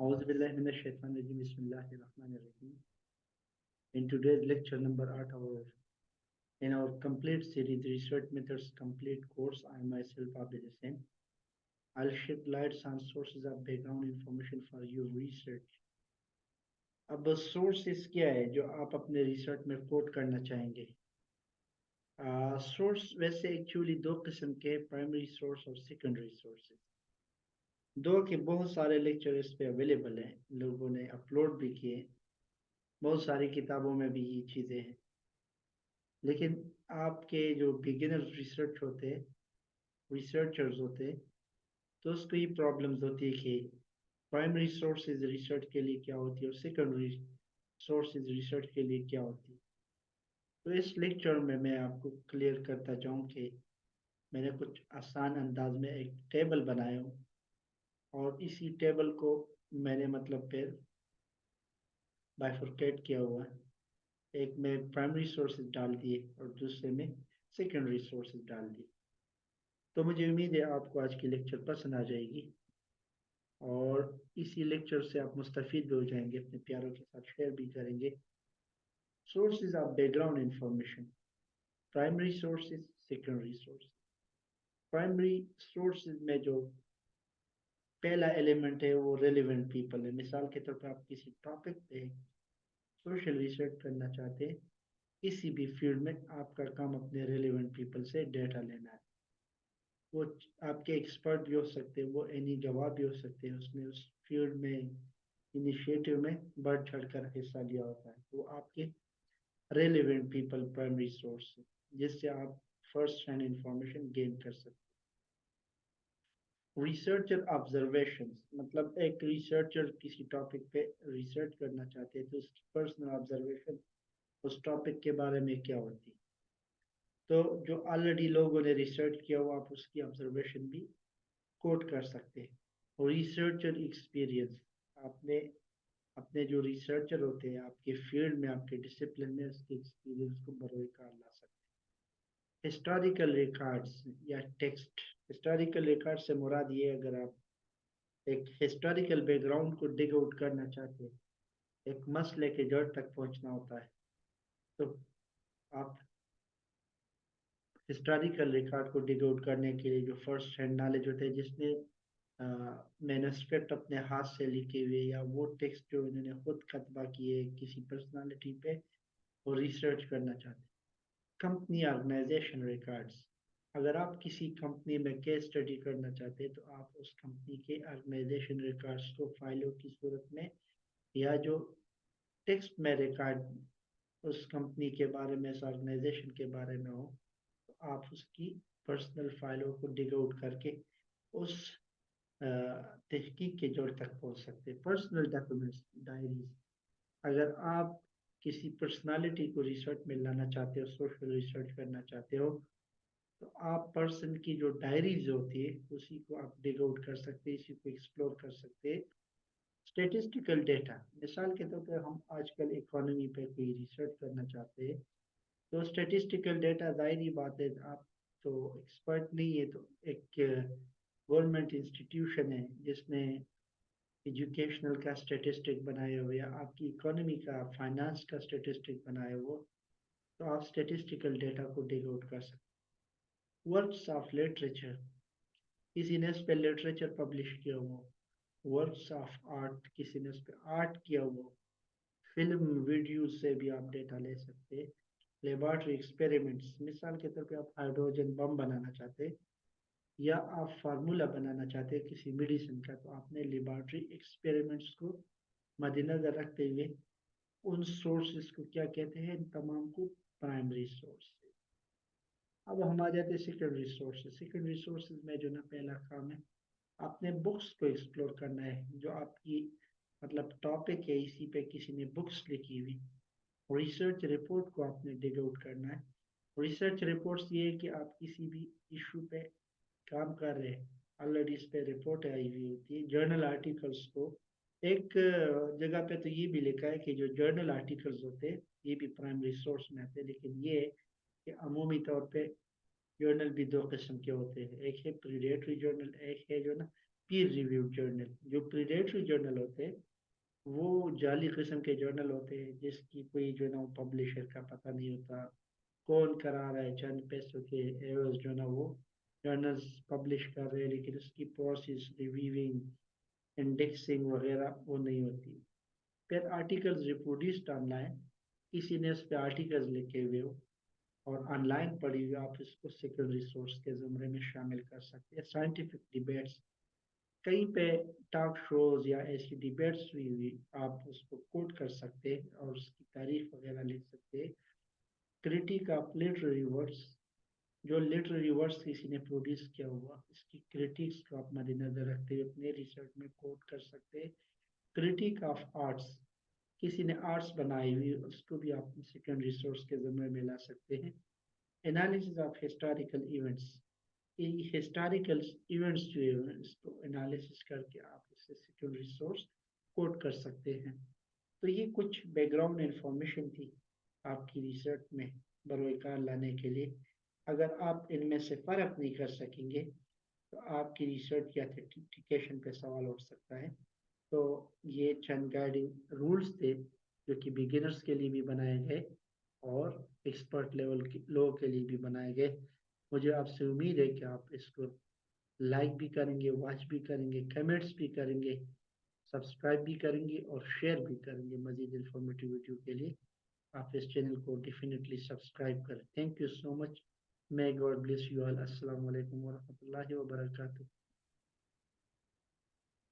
أعوذ بالله من الشيطان الرجيم بسم الله الرحمن الرحيم In today's lecture number 8 our in our complete series research methods complete course I myself Abid Hussain I'll shed lights on sources of background information for your research اب سورسز کیا ہے جو آپ اپنے ریسرچ میں کوٹ کرنا چاہیں گے سورس ویسے ایکچولی دو قسم کے پرائمری سورس اور سیکنڈری سورسز دو کہ بہت سارے لیکچر اس پہ اویلیبل ہیں، لوگوں نے اپلوڈ بھی کیے، بہت ساری کتابوں میں بھی یہ چیزیں ہیں۔ لیکن آپ کے جو بگنر ریسرچ ہوتے ریسرچرز ہوتے، تو اس کو یہ پرابلمز ہوتی ہے کہ پرائمری سورسز ریسرچ کے لیے کیا ہوتی ہے اور سیکنڈری سورسز ریسرچ کے لیے کیا ہوتی۔ ہے تو اس لیکچر میں میں آپ کو کلیئر کرتا چاہوں کہ میں نے کچھ آسان انداز میں ایک ٹیبل بنایا ہوں۔ اور اسی ٹیبل کو میں نے مطلب پھر بائیفرکیٹ کیا ہوا ہے۔ ایک میں پرائمری سورسز ڈال دیے اور دوسرے میں سیکنڈری سورسز ڈال دیے۔ تو مجھے امید ہے آپ کو آج کی لیکچر پسند آ جائے گی۔ اور اسی لیکچر سے آپ مستفید بھی ہو جائیں گے، اپنے پیاروں کے ساتھ شیئر بھی کریں گے۔ Sources of background information primary sources secondary sources primary sources میں جو پہلا ایلیمنٹ ہے وہ ریلیونٹ پیپل ہے۔ مثال کے طور پر آپ کسی ٹاپک پہ سوشل ریسرچ کرنا چاہتے ہیں، کسی بھی فیلڈ میں آپ کا کام اپنے ریلیونٹ پیپل سے ڈیٹا لینا ہے۔ وہ آپ کے ایکسپرٹ بھی ہو سکتے ہیں، وہ اینی جواب بھی ہو سکتے ہیں۔ اس نے اس فیلڈ میں انیشیٹو میں بڑھ چڑھ کر حصہ لیا ہوتا ہے۔ وہ آپ کے ریلیونٹ پیپل پرائمری سورس ہے، جس سے آپ فرسٹ ہینڈ انفارمیشن گین کر سکتے ریسرچر آبزرویشنز مطلب ایک ریسرچر کسی ٹاپک پہ ریسرچ کرنا چاہتے ہیں تو اس کی پرسنل آبزرویشن اس ٹاپک کے بارے میں کیا ہوتی تو جو آلریڈی لوگوں نے ریسرچ کیا ہوا، آپ اس کی آبزرویشن بھی کوٹ کر سکتے ہیں۔ ریسرچر ایکسپیرینس آپ نے اپنے جو ریسرچر ہوتے ہیں، آپ کے فیلڈ میں، آپ کے ڈسپلن میں اس کے ایکسپیرینس کو بروئے کار لا ہسٹوریکل ریکارڈز یا ٹیکسٹ ہسٹوریکل ریکارڈ سے مراد یہ اگر آپ ایک ہسٹوریکل بیک گراؤنڈ کو ڈگ آؤٹ کرنا چاہتے ہیں، ایک مسئلے کے جڑ تک پہنچنا ہوتا ہے، تو آپ ہسٹوریکل ریکارڈ کو ڈگ آؤٹ کرنے کے لیے جو فرسٹ ہینڈ نالج ہوتے ہیں، جس نے مینسکرپٹ اپنے ہاتھ سے لکھے ہوئے یا وہ ٹیکسٹ جو انہوں نے خود کتبہ کیے کسی پرسنالٹی پہ، وہ ریسرچ کرنا چاہتے ہیں۔ کمپنی آرگنائزیشن ریکارڈز، اگر آپ کسی کمپنی میں کیس اسٹڈی کرنا چاہتے تو آپ اس کمپنی کے آرگنائزیشن ریکارڈز کو فائلوں کی صورت میں یا جو ٹیکسٹ میں ریکارڈ اس کمپنی کے بارے میں، اس آرگنائزیشن کے بارے میں ہو، تو آپ اس کی پرسنل فائلوں کو ڈگ آؤٹ کر کے اس تحقیق کے جوڑ تک پہنچ سکتے پرسنل ڈاکومنٹس ڈائریز۔ اگر آپ کسی پرسنالٹی کو ریسرچ میں لانا چاہتے ہو سوشل ریسرچ کرنا چاہتے ہو، تو آپ پرسن کی جو ڈائریز ہوتی ہے اسی کو آپ ڈگ آؤٹ کر سکتے اسی کو ایکسپلور کر سکتے اسٹیٹسٹیکل ڈیٹا مثال کے طور پر ہم آج کل اکانومی پہ کوئی ریسرچ کرنا چاہتے ہیں، تو اسٹیٹسٹیکل ڈیٹا ظاہری بات ہے، آپ تو ایکسپرٹ نہیں ہے تو ایک uh, گورنمنٹ انسٹیٹیوشن ہے، جس نے ایجوکیشنل کا سٹیٹسٹک بنائے ہو یا آپ کی اکانومی کا فائنانس کا سٹیٹسٹک بنائے ہو تو آپ سٹیٹسٹیکل ڈیٹا کو ڈیگ آؤٹ کر سکتے ورکس آف لٹریچر کسی نے اس پہ لٹریچر پبلش کیا ہو ورکس آف آرٹ کسی نے اس پہ آرٹ کیا ہو فلم ویڈیو سے بھی آپ ڈیٹا لے سکتے لیبارٹری ایکسپیریمنٹس مثال کے طور پہ آپ ہائیڈروجن بم بنانا چاہتے ہیں یا آپ فارمولا بنانا چاہتے ہیں کسی میڈیسن کا، تو آپ نے لیبارٹری ایکسپیریمنٹس کو مد نظر رکھتے ہوئے ان سورسز کو کیا کہتے ہیں؟ ان تمام کو پرائمری سورس اب ہم آ جاتے ہیں سیکنڈری سورسز سیکنڈری سورسز میں جو نا پہلا کام ہے آپ نے بکس کو ایکسپلور کرنا ہے۔ جو آپ کی مطلب ٹاپک ہے، اسی پہ کسی نے بکس لکھی ہوئی۔ ریسرچ رپورٹ کو آپ نے ڈگ آؤٹ کرنا ہے۔ ریسرچ رپورٹس یہ ہے کہ آپ کسی بھی ایشو پہ کام کر رہے آلریڈی اس پہ رپورٹ آئی ہوئی ہوتی ہے جرنل آرٹیکلس کو ایک جگہ پہ تو یہ بھی لکھا ہے کہ جو جرنل آرٹیکلس ہوتے ہیں یہ بھی پرائمری سورس میں آتے لیکن یہ کہ عمومی طور پہ جرنل بھی دو قسم کے ہوتے ہیں ایک ہے پریڈیٹری جرنل ایک ہے جو نا پیر ریویو جرنل جو پریڈیٹری جرنل ہوتے وہ جعلی قسم کے جرنل ہوتے ہیں جس کی کوئی جو نا پبلشر کا پتہ نہیں ہوتا کون کرا رہا ہے چند پیسوں کے ایوز جو نا وہ جرنلز پبلش کر رہے ہیں، لیکن اس کی پروسیس ریویونگ انڈیکسنگ وغیرہ وہ نہیں ہوتی۔ پھر آرٹیکلز ریپروڈیوسڈ آن لائن کسی نے اس پہ آرٹیکلز لکھے ہوئے ہو اور آن لائن پڑھی ہوئی، آپ اس کو سیکنڈری سورس کے زمرے میں شامل کر سکتے ہیں۔ سائنٹیفک ڈیبیٹس کہیں پہ ٹاک شوز یا ایسی ڈیبیٹس ہوئی ہوئی، آپ اس کو کوٹ کر سکتے ہیں اور اس کی تعریف وغیرہ لکھ سکتے ہیں۔ کریٹک آف لٹری ورڈس جو لٹری ورڈس کسی نے پروڈیوس کیا ہوا، اس کی کریٹکس کو آپ مد نظر رکھتے ہوئے اپنے ریسرچ میں کوٹ کر سکتے ہیں کریٹک آف آرٹس، کسی نے آرٹس بنائی ہوئی، اس کو بھی آپ سیکنڈ ریسورس کے ذمے میں لا سکتے ہیں۔ انالیسز آف ہسٹوریکل ایونٹس یہ ہسٹوریکل ایونٹس جو ہے اس کو انالیسز کر کے آپ اس سے سیکنڈ ریسورس کوٹ کر سکتے ہیں۔ تو یہ کچھ بیک گراؤنڈ انفارمیشن تھی آپ کی ریسرچ میں، بروئے کار لانے کے لیے۔ اگر آپ ان میں سے فرق نہیں کر سکیں گے، تو آپ کی ریسرچ کی اتھینٹیکیشن پہ سوال اٹھ سکتا ہے۔ تو یہ چند گائیڈنگ رولز تھے جو کہ بگنرز کے لیے بھی بنائے گئے اور ایکسپرٹ لیول کے، لوگوں کے لیے بھی بنائے گئے۔ مجھے آپ سے امید ہے کہ آپ اس کو لائک بھی کریں گے واچ بھی کریں گے کمنٹس بھی کریں گے سبسکرائب بھی کریں گے اور شیئر بھی کریں گے مزید انفارمیٹیو ویڈیو کے لیے۔ آپ اس چینل کو ڈیفینیٹلی سبسکرائب کریں۔ Thank you so much May God bless you all. Assalamu alaikum wa rahmatullahi wa barakatuh.